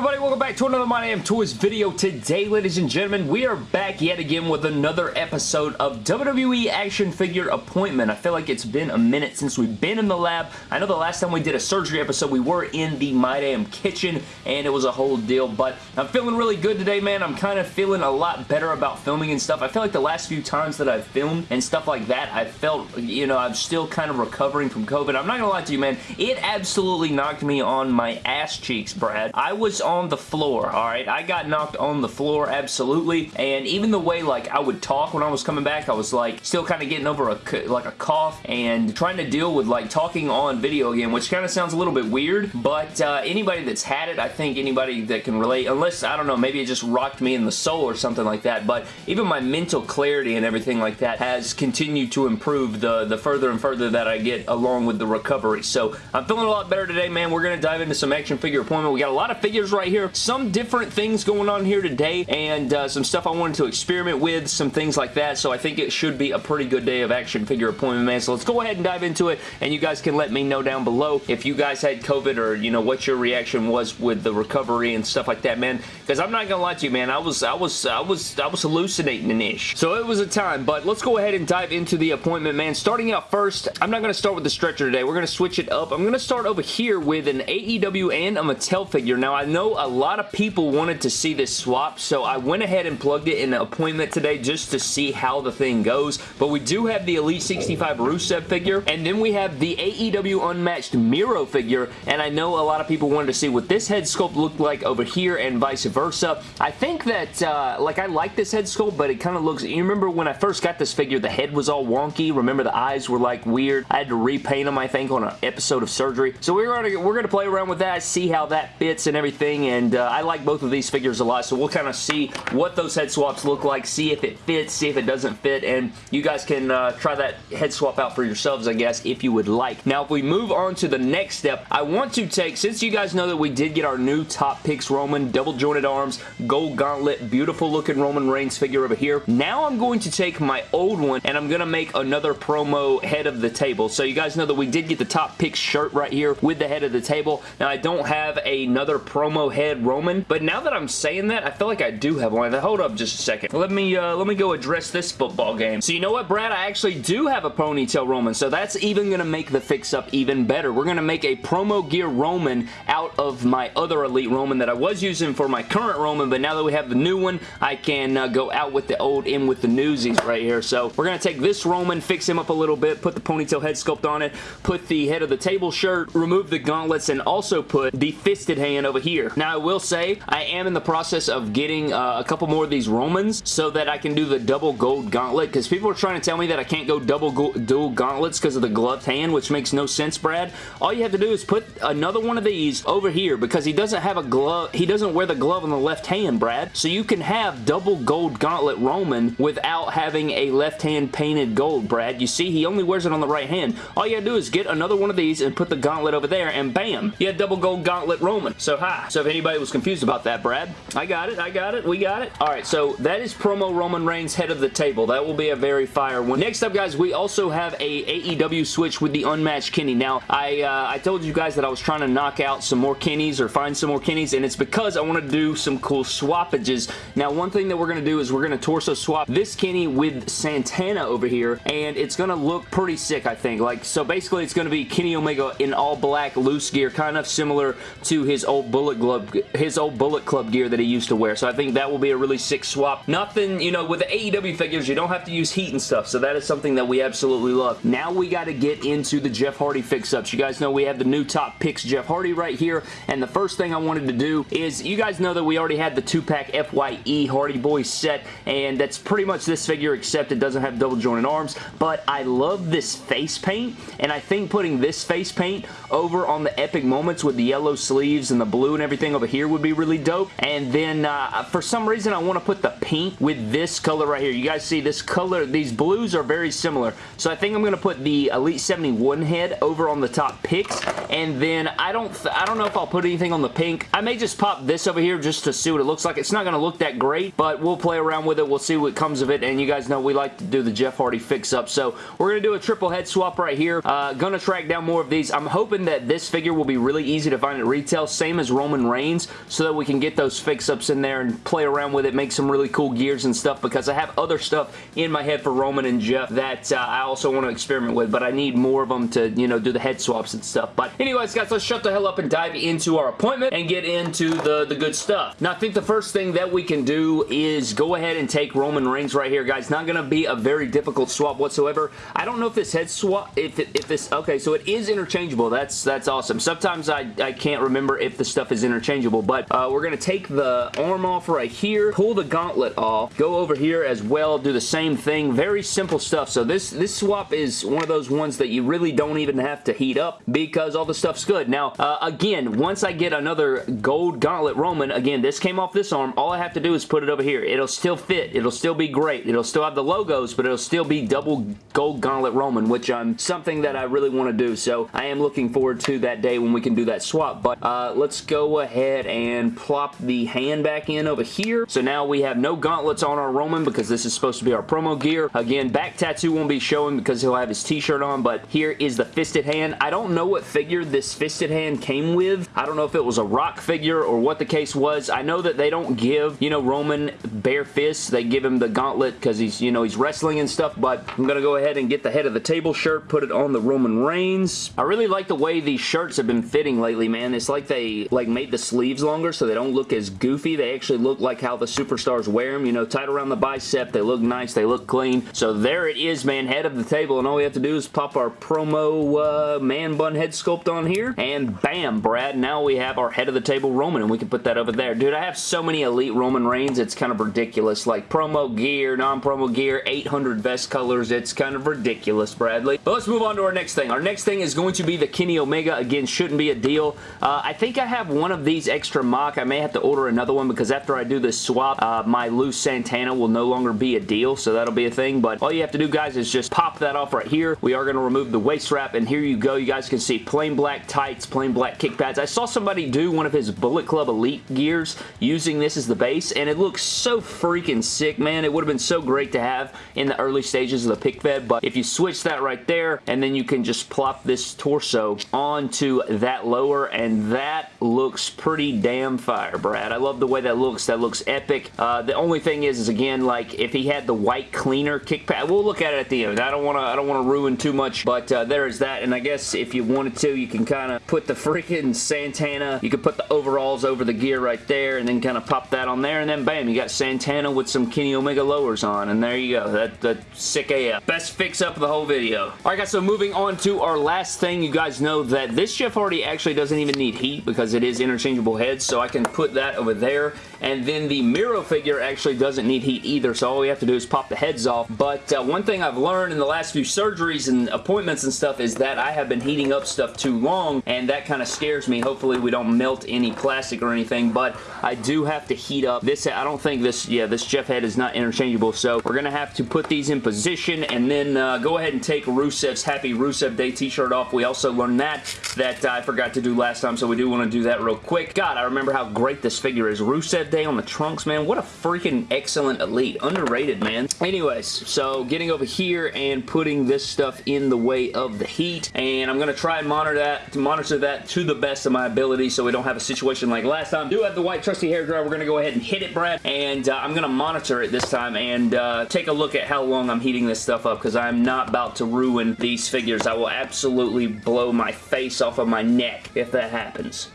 everybody? Welcome back to another My Damn Toys video. Today, ladies and gentlemen, we are back yet again with another episode of WWE Action Figure Appointment. I feel like it's been a minute since we've been in the lab. I know the last time we did a surgery episode, we were in the My Damn Kitchen, and it was a whole deal, but I'm feeling really good today, man. I'm kind of feeling a lot better about filming and stuff. I feel like the last few times that I've filmed and stuff like that, I felt, you know, I'm still kind of recovering from COVID. I'm not going to lie to you, man. It absolutely knocked me on my ass cheeks, Brad. I was on the floor, alright? I got knocked on the floor, absolutely, and even the way, like, I would talk when I was coming back, I was, like, still kind of getting over, a like, a cough and trying to deal with, like, talking on video again, which kind of sounds a little bit weird, but uh, anybody that's had it, I think anybody that can relate, unless, I don't know, maybe it just rocked me in the soul or something like that, but even my mental clarity and everything like that has continued to improve the, the further and further that I get along with the recovery, so I'm feeling a lot better today, man. We're going to dive into some action figure appointment. We got a lot of figures right here. Some different things going on here today and uh, some stuff I wanted to experiment with, some things like that. So I think it should be a pretty good day of action figure appointment, man. So let's go ahead and dive into it and you guys can let me know down below if you guys had COVID or, you know, what your reaction was with the recovery and stuff like that, man. Because I'm not going to lie to you, man. I was, I was, I was, I was hallucinating an ish. So it was a time, but let's go ahead and dive into the appointment, man. Starting out first, I'm not going to start with the stretcher today. We're going to switch it up. I'm going to start over here with an AEW and a Mattel figure. Now, I know a lot of people wanted to see this swap, so I went ahead and plugged it in an appointment today just to see how the thing goes, but we do have the Elite 65 Rusev figure, and then we have the AEW Unmatched Miro figure, and I know a lot of people wanted to see what this head sculpt looked like over here and vice versa. I think that, uh, like, I like this head sculpt, but it kind of looks, you remember when I first got this figure, the head was all wonky, remember the eyes were, like, weird? I had to repaint them, I think, on an episode of surgery, so we're to we're to play around with that, see how that fits and everything, and uh, I like both of these figures a lot, so we'll kind of see what those head swaps look like, see if it fits, see if it doesn't fit, and you guys can uh, try that head swap out for yourselves, I guess, if you would like. Now, if we move on to the next step, I want to take, since you guys know that we did get our new Top Picks Roman, double jointed arms, gold gauntlet, beautiful looking Roman Reigns figure over here, now I'm going to take my old one, and I'm going to make another promo head of the table. So you guys know that we did get the Top Picks shirt right here with the head of the table. Now, I don't have another promo head Roman, but now that I'm saying that, I feel like I do have one. Hold up just a second. Let me, uh, let me go address this football game. So you know what, Brad? I actually do have a ponytail Roman, so that's even going to make the fix-up even better. We're going to make a promo gear Roman out of my other Elite Roman that I was using for my current Roman, but now that we have the new one, I can uh, go out with the old, in with the newsies right here. So we're going to take this Roman, fix him up a little bit, put the ponytail head sculpt on it, put the head of the table shirt, remove the gauntlets, and also put the fisted hand over here. Now, I will say, I am in the process of getting uh, a couple more of these Romans so that I can do the double gold gauntlet because people are trying to tell me that I can't go double go dual gauntlets because of the gloved hand, which makes no sense, Brad. All you have to do is put another one of these over here because he doesn't have a glove. He doesn't wear the glove on the left hand, Brad. So you can have double gold gauntlet Roman without having a left hand painted gold, Brad. You see, he only wears it on the right hand. All you gotta do is get another one of these and put the gauntlet over there and bam, you have double gold gauntlet Roman. So hi. So if anybody was confused about that, Brad, I got it, I got it, we got it. Alright, so that is promo Roman Reigns head of the table. That will be a very fire one. Next up, guys, we also have a AEW switch with the unmatched Kenny. Now, I, uh, I told you guys that I was trying to knock out some more Kennys or find some more Kennys, and it's because I want to do some cool swappages. Now, one thing that we're going to do is we're going to torso swap this Kenny with Santana over here, and it's going to look pretty sick, I think. Like, so basically, it's going to be Kenny Omega in all black loose gear, kind of similar to his old Bullet Club, his old Bullet Club gear that he used to wear. So I think that will be a really sick swap. Nothing, you know, with the AEW figures, you don't have to use heat and stuff, so that is something that we absolutely love. Now we got to get into the Jeff Hardy fix-ups. You guys know we have the new top picks Jeff Hardy right here, and the first thing I wanted to do is, you guys know that we already had the two-pack FYE Hardy Boys set, and that's pretty much this figure, except it doesn't have double jointed arms, but I love this face paint, and I think putting this face paint over on the Epic Moments with the yellow sleeves and the blue and everything over here would be really dope, and then uh, for some reason I want to put the pink with this color right here. You guys see this color, these blues are very similar, so I think I'm going to put the Elite 71 head over on the top picks, and then I don't I don't know if I'll put anything on the pink. I may just pop this over here just to see what it looks like. It's not going to look that great, but we'll play around with it. We'll see what comes of it, and you guys know we like to do the Jeff Hardy fix-up, so we're going to do a triple head swap right here. Uh, gonna track down more of these. I'm hoping that this figure will be really easy to find at retail, same as Roman Reigns so that we can get those fix-ups in there and play around with it, make some really cool gears and stuff because I have other stuff in my head for Roman and Jeff that uh, I also want to experiment with, but I need more of them to, you know, do the head swaps and stuff. But anyways, guys, let's shut the hell up and dive into our appointment and get into the, the good stuff. Now, I think the first thing that we can do is go ahead and take Roman Reigns right here, guys. Not going to be a very difficult swap whatsoever. I don't know if this head swap, if, it, if this, okay, so it is interchangeable. That's that's awesome. Sometimes I, I can't remember if the stuff is interchangeable, but uh, we're going to take the arm off right here, pull the gauntlet off, go over here as well, do the same thing. Very simple stuff. So this, this swap is one of those ones that you really don't even have to heat up because all the stuff's good. Now, uh, again, once I get another gold gauntlet Roman, again, this came off this arm. All I have to do is put it over here. It'll still fit. It'll still be great. It'll still have the logos, but it'll still be double gold gauntlet Roman, which I'm something that I really want to do. So I am looking forward to that day when we can do that swap. But uh, let's go ahead and plop the hand back in over here. So now we have no gauntlets on our Roman because this is supposed to be our promo gear. Again, back tattoo won't be showing because he'll have his t-shirt on, but here is the fisted hand. I don't know what figure this fisted hand came with. I don't know if it was a rock figure or what the case was. I know that they don't give, you know, Roman bare fists. They give him the gauntlet because he's, you know, he's wrestling and stuff, but I'm going to go ahead and get the head of the table shirt, put it on the Roman Reigns. I really like the way these shirts have been fitting lately, man. It's like they, like, made the sleeves longer so they don't look as goofy. They actually look like how the superstars wear them, you know, tight around the bicep. They look nice. They look clean. So there it is, man. Head of the table, and all we have to do is pop our promo uh, man bun head sculpt on here, and bam, Brad. Now we have our head of the table Roman, and we can put that over there. Dude, I have so many Elite Roman Reigns, it's kind of ridiculous. Like promo gear, non-promo gear, 800 vest colors. It's kind of ridiculous, Bradley. But let's move on to our next thing. Our next thing is going to be the Kenny Omega. Again, shouldn't be a deal. Uh, I think I have one of these extra mock. I may have to order another one because after I do this swap, uh, my loose Santana will no longer be a deal, so that'll be a thing. But all you have to do, guys, is just pop that off right here. We are going to remove the waist wrap, and here you go. You guys can see plain black tights, plain black kick pads. I saw somebody do one of his Bullet Club Elite gears using this as the base, and it looks so freaking sick, man. It would have been so great to have in the early stages of the pick fed, but if you switch that right there, and then you can just plop this torso onto that lower, and that looks pretty damn fire, Brad. I love the way that looks. That looks epic. Uh, the only thing is, is again, like, if he had the white cleaner kick pad, we'll look at it at the end. I don't want to I don't want to ruin too much, but uh, there is that, and I guess if you wanted to, you can kind of put the freaking Santana, you could put the overalls over the gear right there, and then kind of pop that on there, and then bam, you got Santana with some Kenny Omega lowers on, and there you go. That, that sick AF. Best fix-up of the whole video. Alright guys, so moving on to our last thing, you guys know that this Jeff Hardy actually doesn't even need heat because it is interchangeable heads, so I can put that over there, and then the Miro figure actually doesn't need heat either, so all we have to do is pop the heads off, but uh, one thing I've learned in the last few surgeries and appointments and stuff is that I have been heating up stuff too long, and that kind of scares me. Hopefully we don't melt any plastic or anything, but I do have to heat up. This, I don't think this, yeah, this Jeff head is not interchangeable, so we're going to have to put these in position and then uh, go ahead and take Rusev's Happy Rusev Day t-shirt off. We also learned that, that I forgot to do last time, so we do want to do that real quick. God, I remember how great this figure is. Rusev Day on the trunks, man. What a freaking excellent Elite. Underrated, man. Anyways, so getting over here and putting this stuff in the way of the heat, and I'm going to try and monitor that, to monitor that to the best of my ability so we don't have a situation like last time. do have the white trusty hair dryer. We're going to go ahead and hit it, Brad, and uh, I'm going to monitor it this time and uh, take a look at how long I'm heating this stuff up because I'm not about to ruin these figures. I will absolutely blow my face off of my neck if that happens.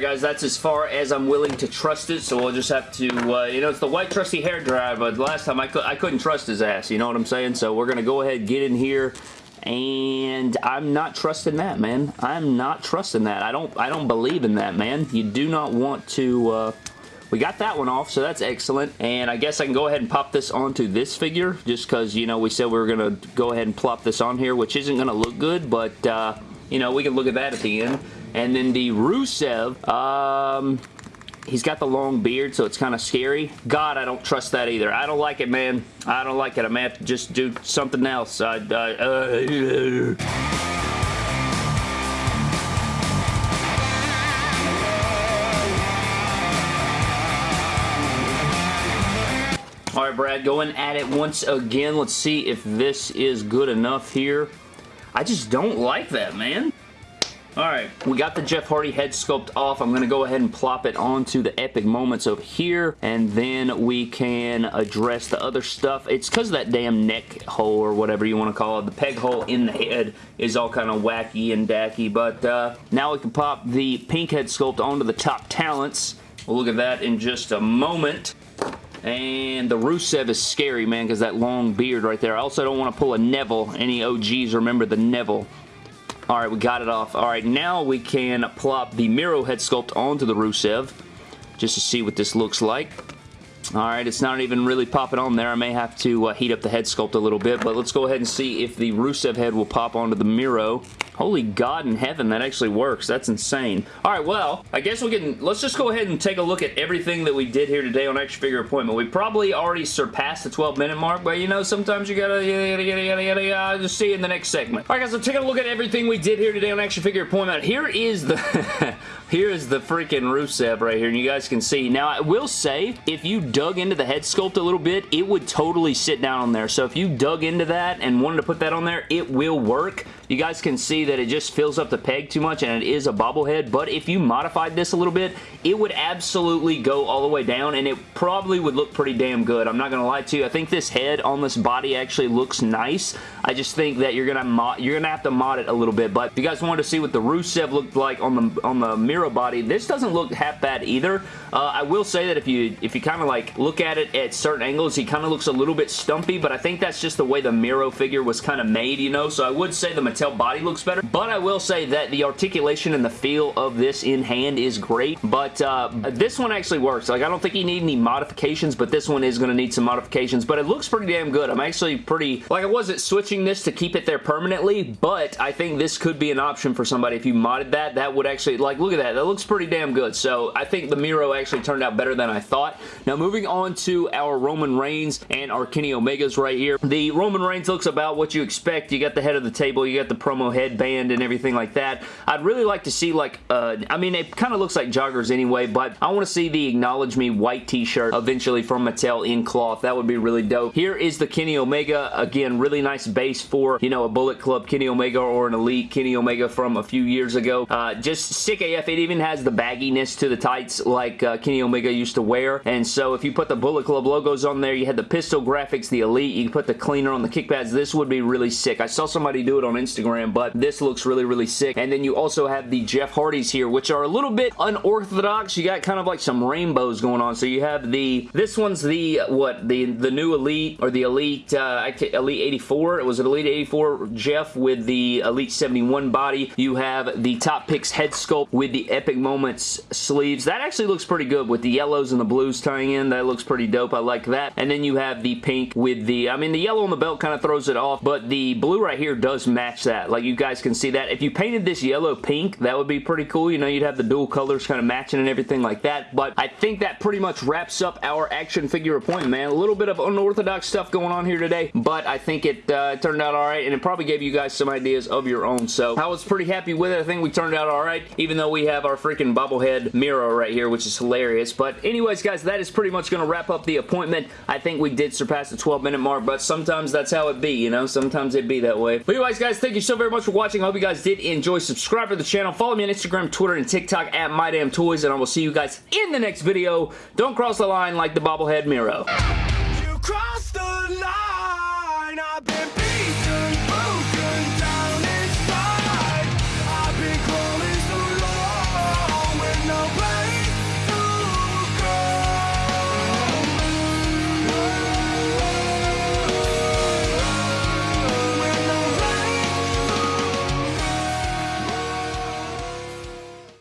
Guys, that's as far as I'm willing to trust it, so we'll just have to, uh, you know, it's the white trusty hair dryer, but last time I, cu I couldn't trust his ass, you know what I'm saying? So we're going to go ahead get in here, and I'm not trusting that, man. I'm not trusting that. I don't, I don't believe in that, man. You do not want to, uh, we got that one off, so that's excellent. And I guess I can go ahead and pop this onto this figure, just because, you know, we said we were going to go ahead and plop this on here, which isn't going to look good, but, uh, you know, we can look at that at the end. And then the Rusev, um, he's got the long beard, so it's kind of scary. God, I don't trust that either. I don't like it, man. I don't like it. I may have to just do something else. I, uh, uh, All right, Brad, going at it once again. Let's see if this is good enough here. I just don't like that, man. Alright, we got the Jeff Hardy head sculpt off. I'm going to go ahead and plop it onto the Epic Moments over here, and then we can address the other stuff. It's because of that damn neck hole or whatever you want to call it. The peg hole in the head is all kind of wacky and dacky, but uh, now we can pop the pink head sculpt onto the top talents. We'll look at that in just a moment. And the Rusev is scary, man, because that long beard right there. I also don't want to pull a Neville. Any OGs remember the Neville. Alright, we got it off. Alright, now we can plop the Miro head sculpt onto the Rusev just to see what this looks like. Alright, it's not even really popping on there. I may have to uh, heat up the head sculpt a little bit, but let's go ahead and see if the Rusev head will pop onto the Miro. Holy God in heaven, that actually works. That's insane. All right, well, I guess we can, let's just go ahead and take a look at everything that we did here today on Action Figure Appointment. We probably already surpassed the 12 minute mark, but you know, sometimes you gotta, just see in the next segment. All right, guys, so taking a look at everything we did here today on Action Figure Appointment. Here is the, here is the freaking Rusev right here, and you guys can see. Now, I will say, if you dug into the head sculpt a little bit, it would totally sit down on there. So if you dug into that and wanted to put that on there, it will work. You guys can see that it just fills up the peg too much and it is a bobblehead, but if you modified this a little bit, it would absolutely go all the way down and it probably would look pretty damn good. I'm not going to lie to you. I think this head on this body actually looks nice. I just think that you're going to you're to have to mod it a little bit, but if you guys wanted to see what the Rusev looked like on the on the Miro body, this doesn't look half bad either. Uh, I will say that if you if you kind of like look at it at certain angles, he kind of looks a little bit stumpy, but I think that's just the way the Miro figure was kind of made, you know, so I would say the Mattel body looks better, but I will say that the articulation and the feel of this in hand is great, but uh, this one actually works. Like, I don't think you need any modifications, but this one is going to need some modifications, but it looks pretty damn good. I'm actually pretty, like I wasn't switching this to keep it there permanently, but I think this could be an option for somebody. If you modded that, that would actually, like, look at that. That looks pretty damn good, so I think the Miro actually turned out better than I thought. Now, moving on to our Roman Reigns and our Kenny Omegas right here. The Roman Reigns looks about what you expect. You got the head of the table, you got the promo headband and everything like that. I'd really like to see like, uh, I mean, it kind of looks like joggers anyway, but I want to see the Acknowledge Me white t-shirt eventually from Mattel in cloth. That would be really dope. Here is the Kenny Omega. Again, really nice base for, you know, a Bullet Club Kenny Omega or an Elite Kenny Omega from a few years ago. Uh, just sick AF. It even has the bagginess to the tights like uh, Kenny Omega used to wear. And so if you put the Bullet Club logos on there, you had the pistol graphics, the Elite, you can put the cleaner on the kick pads. This would be really sick. I saw somebody do it on Instagram, but this looks really, really sick. And then you also have the Jeff Hardys here, which are a little bit unorthodox. You got kind of like some rainbows going on. So you have the, this one's the, what, the, the new Elite, or the Elite, uh, Elite 84. Was an Elite 84 Jeff with the Elite 71 body. You have the Top Picks head sculpt with the Epic Moments sleeves. That actually looks pretty good with the yellows and the blues tying in. That looks pretty dope. I like that. And then you have the pink with the, I mean, the yellow on the belt kind of throws it off, but the blue right here does match that. Like you guys can see that. If you painted this yellow pink, that would be pretty cool. You know, you'd have the dual colors kind of matching and everything like that, but I think that pretty much wraps up our action figure appointment, man. A little bit of unorthodox stuff going on here today, but I think it uh, turned out alright, and it probably gave you guys some ideas of your own, so I was pretty happy with it. I think we turned out alright, even though we have our freaking bobblehead Miro right here, which is hilarious, but anyways, guys, that is pretty much going to wrap up the appointment. I think we did surpass the 12 minute mark, but sometimes that's how it be, you know? Sometimes it be that way. But anyways, guys, thank you so very much for watching. I hope you guys did enjoy. Subscribe to the channel. Follow me on Instagram, Twitter, and TikTok at MyDamnToys, and I will see you guys in the next video. Don't cross the line like the bobblehead Miro. You the line,